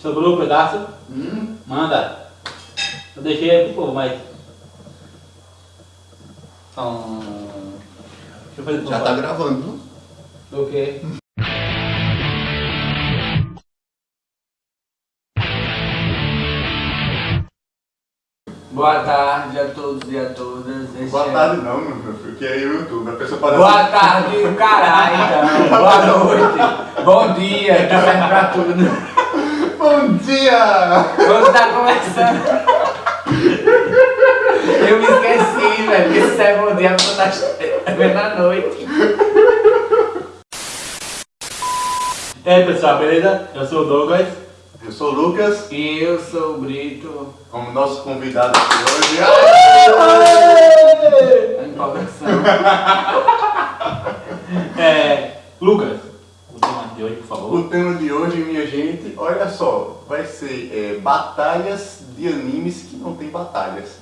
Sobrou um pedaço? Hum? Manda. Eu deixei aí pro povo, mas. Hum, Deixa eu fazer pro Já tá gravando. O quê? Boa tarde a todos e a todas. Este Boa é- tarde não, meu filho, porque é YouTube. A pessoa pode Boa tarde, caralho, então. Boa noite. Bom dia, que serve pra tudo. Bom dia! Vamos estar começando. Eu me esqueci, velho, que isso é bom dia pra estar vendo à noite. E aí pessoal, beleza? Eu sou o Douglas. Eu sou o Lucas, E eu sou o Brito. como nosso convidado de hoje. A empolgação. É. Lucas, o tema de hoje, por favor. O tema de hoje, minha gente, olha só, vai ser é, batalhas de animes que não tem batalhas.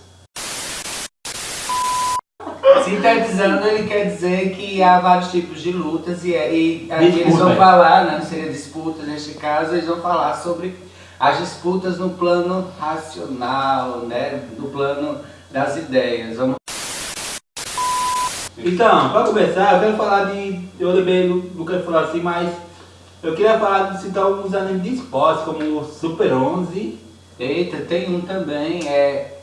Sintetizando, ele quer dizer que há vários tipos de lutas e, e aqui eles vão falar, né, não seria disputa neste caso, eles vão falar sobre as disputas no plano racional, né, no plano das ideias. Vamos... Então, pra começar, eu quero falar de. Eu lembrei do Lucas falou assim, mas eu queria falar de citar alguns animes de esporte, como o Super 11. Eita, tem um também, é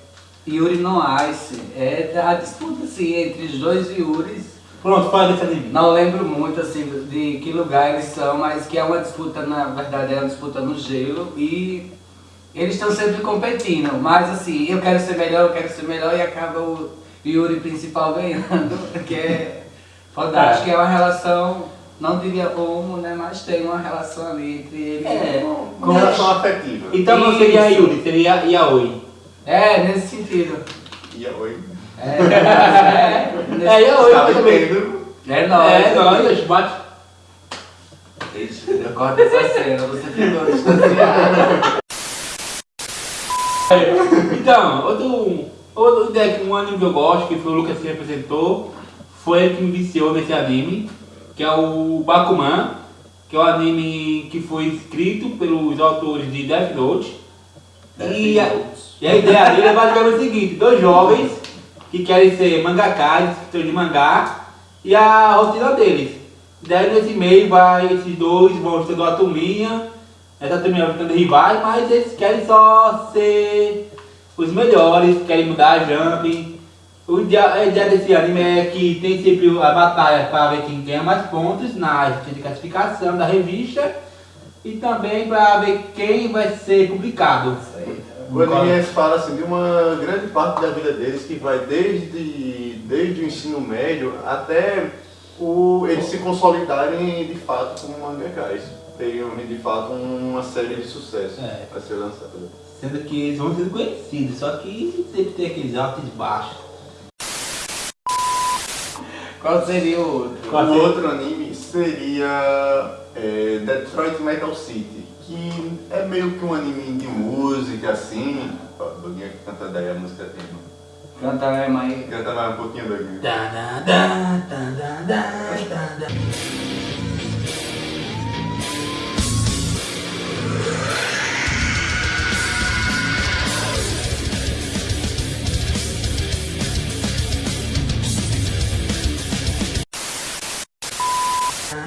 Yuri no Ice. É a disputa assim, entre os dois Yuris. Pronto, fala desse anime. Não lembro muito assim de que lugar eles são, mas que é uma disputa, na verdade é uma disputa no gelo e eles estão sempre competindo, mas assim, eu quero ser melhor, eu quero ser melhor e acaba o Yuri principal ganhando, que é fantástico, é uma relação, não diria homo, né, mas tem uma relação ali entre eles. É. Com relação afetiva. Então não seria. Yuri, seria Yaoi. É, nesse sentido. E oi. É, é, nesse- É, Yaoi Tá também. é nóis. É, nós, bate. Ixi, Eu corto essa cena, você ficou distanciado. Então, outro, outro deck, um anime que eu gosto, que foi o Lucas que representou, foi ele que me viciou nesse anime, que é o Bakuman, que é um anime que foi escrito pelos autores de Death Note. E a, e a ideia dele é basicamente o seguinte, dois jovens que querem ser mangakas, escritores de mangá, e a rotina deles. Daí nesse meio vai esses dois vão sendo uma turminha, essa turminha vai ficando rivais, mas eles querem só ser os melhores, querem mudar a jump. O ideia, a ideia desse anime é que tem sempre a batalha para ver quem ganha mais pontos na de classificação da revista e também para ver quem vai ser publicado. O anime fala assim, de uma grande parte da vida deles que vai desde, desde o ensino médio até o, eles se consolidarem de fato como mangakais. Terem de fato uma série de sucesso É. a ser lançada. Sendo que eles vão sendo conhecidos, só que sempre tem aqueles altos e baixos. Qual seria o outro? Qual o seria? outro anime seria é, Detroit Metal City, que é meio que um anime de música assim. Ó, Doguinha que canta daí a música tema. Canta mesmo aí. Canta mais um pouquinho, Doguinha.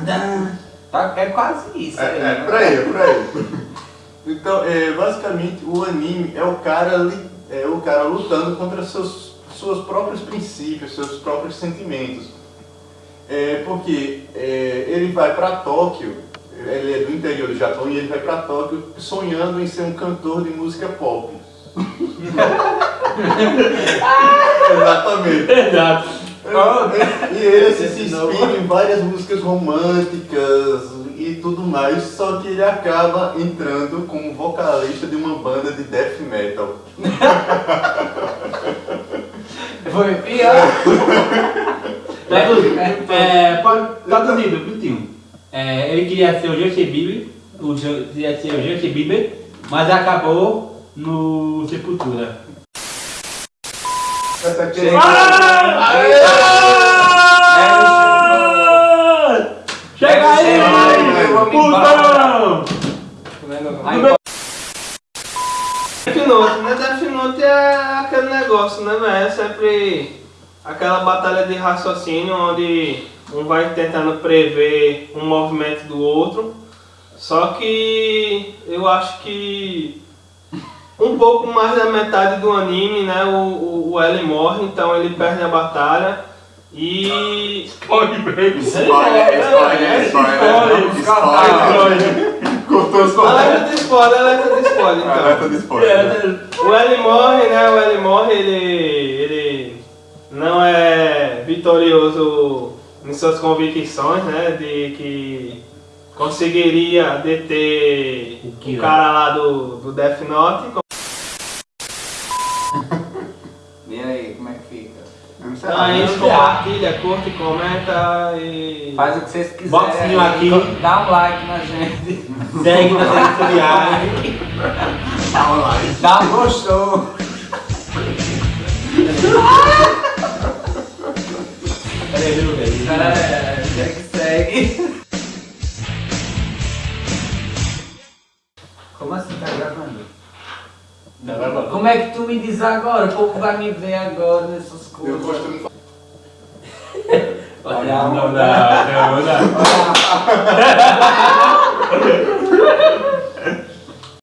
Dan. Tá- É quase isso. aí, É, é, né? por aí, por aí. Então, é, basicamente, o anime é o cara, é o cara lutando contra seus, seus próprios princípios, seus próprios sentimentos. É, porque é, ele vai para Tóquio, ele é do interior do Japão e ele vai para Tóquio sonhando em ser um cantor de música pop. Exatamente. Exato. E ele se Esse não. inspira em várias músicas românticas e tudo mais, só que ele acaba entrando como vocalista de uma banda de death metal. Foi pior. Traduzido, é, pode- traduzido, Brutinho. É, ele queria ser o Justin Bieber, o queria ser o Justin Bieber, mas acabou no Sepultura. Chega. Aí, putão! Note, né? Death Note é aquele negócio, né? É sempre aquela batalha de raciocínio onde um vai tentando prever um movimento do outro. Só que eu acho que um pouco mais da metade do anime, né, o, o, o L morre, então ele perde a batalha. E. Pode mesmo. Spoiler, spoiler, spoiler, spoiler. Cortou spoiler. Alerta de spoiler, alerta de spoiler, então. Alerta de spoiler. O L morre, né? O L morre, ele, ele não é vitorioso em suas convicções, né? De que conseguiria deter O o cara lá do, do Death Note. E aí, como é que fica? Então a curte, comenta e. Faz o que vocês quiserem. Bota o sininho aqui. Dá um like na gente. Segue nas redes sociais. Tá online. Dá um gostou. Peraí, viu, velho? Tu me diz agora? O povo vai me ver agora nessas Eu coisas. gosto muito. Não, não, não, não. Olha.